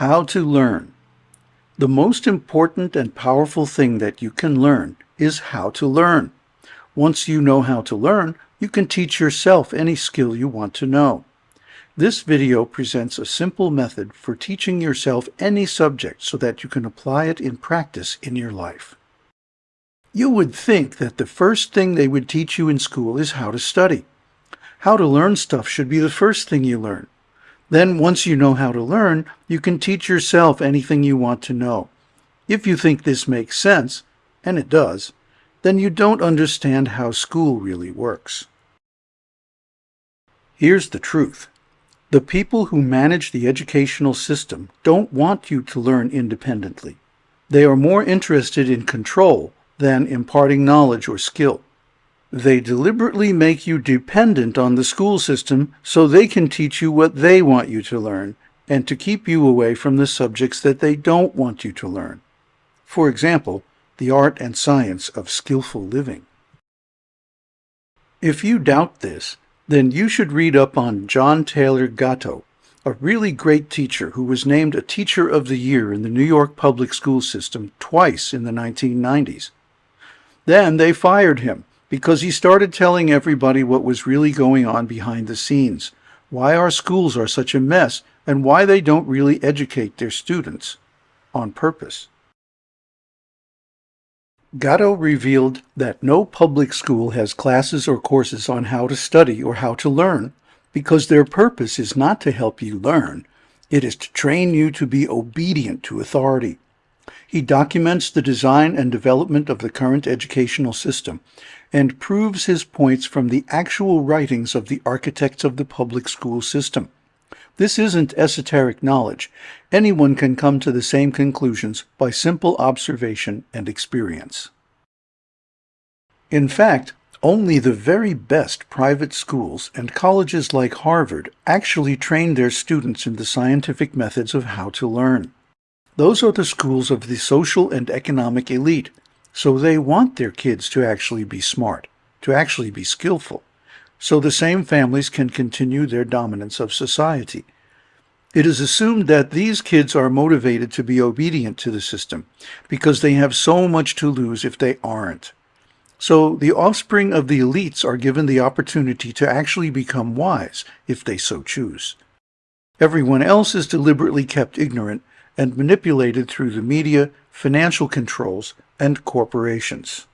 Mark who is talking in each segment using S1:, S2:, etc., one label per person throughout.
S1: How to learn. The most important and powerful thing that you can learn is how to learn. Once you know how to learn, you can teach yourself any skill you want to know. This video presents a simple method for teaching yourself any subject so that you can apply it in practice in your life. You would think that the first thing they would teach you in school is how to study. How to learn stuff should be the first thing you learn. Then once you know how to learn, you can teach yourself anything you want to know. If you think this makes sense, and it does, then you don't understand how school really works. Here's the truth. The people who manage the educational system don't want you to learn independently. They are more interested in control than imparting knowledge or skill. They deliberately make you dependent on the school system so they can teach you what they want you to learn and to keep you away from the subjects that they don't want you to learn. For example, the art and science of skillful living. If you doubt this, then you should read up on John Taylor Gatto, a really great teacher who was named a Teacher of the Year in the New York public school system twice in the 1990s. Then they fired him because he started telling everybody what was really going on behind the scenes, why our schools are such a mess, and why they don't really educate their students on purpose. Gatto revealed that no public school has classes or courses on how to study or how to learn because their purpose is not to help you learn, it is to train you to be obedient to authority. He documents the design and development of the current educational system and proves his points from the actual writings of the architects of the public school system. This isn't esoteric knowledge. Anyone can come to the same conclusions by simple observation and experience. In fact, only the very best private schools and colleges like Harvard actually train their students in the scientific methods of how to learn. Those are the schools of the social and economic elite, so they want their kids to actually be smart, to actually be skillful, so the same families can continue their dominance of society. It is assumed that these kids are motivated to be obedient to the system because they have so much to lose if they aren't. So the offspring of the elites are given the opportunity to actually become wise if they so choose. Everyone else is deliberately kept ignorant and manipulated through the media, financial controls, and corporations.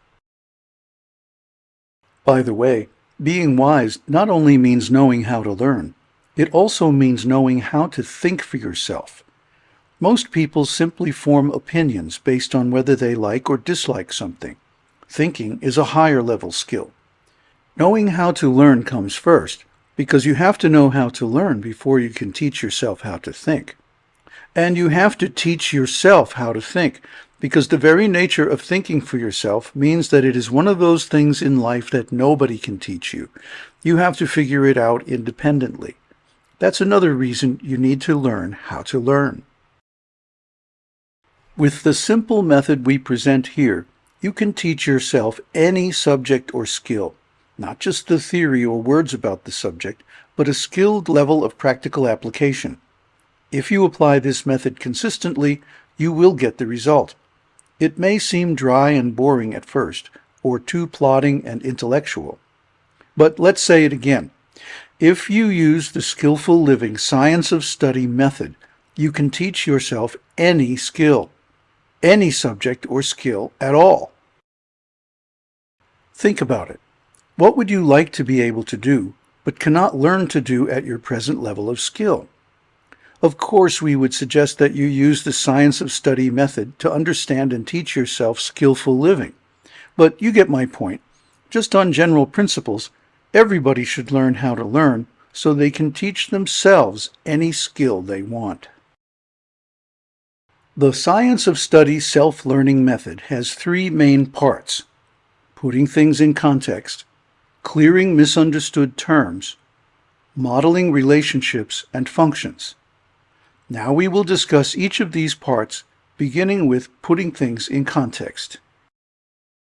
S1: By the way, being wise not only means knowing how to learn, it also means knowing how to think for yourself. Most people simply form opinions based on whether they like or dislike something. Thinking is a higher level skill. Knowing how to learn comes first, because you have to know how to learn before you can teach yourself how to think. And you have to teach yourself how to think, because the very nature of thinking for yourself means that it is one of those things in life that nobody can teach you. You have to figure it out independently. That's another reason you need to learn how to learn. With the simple method we present here, you can teach yourself any subject or skill, not just the theory or words about the subject, but a skilled level of practical application. If you apply this method consistently, you will get the result. It may seem dry and boring at first, or too plodding and intellectual. But let's say it again. If you use the Skillful Living Science of Study method, you can teach yourself any skill, any subject or skill at all. Think about it. What would you like to be able to do, but cannot learn to do at your present level of skill? Of course, we would suggest that you use the science of study method to understand and teach yourself skillful living. But you get my point. Just on general principles, everybody should learn how to learn so they can teach themselves any skill they want. The Science of Study self-learning method has three main parts. Putting things in context, clearing misunderstood terms, modeling relationships and functions. Now we will discuss each of these parts, beginning with putting things in context.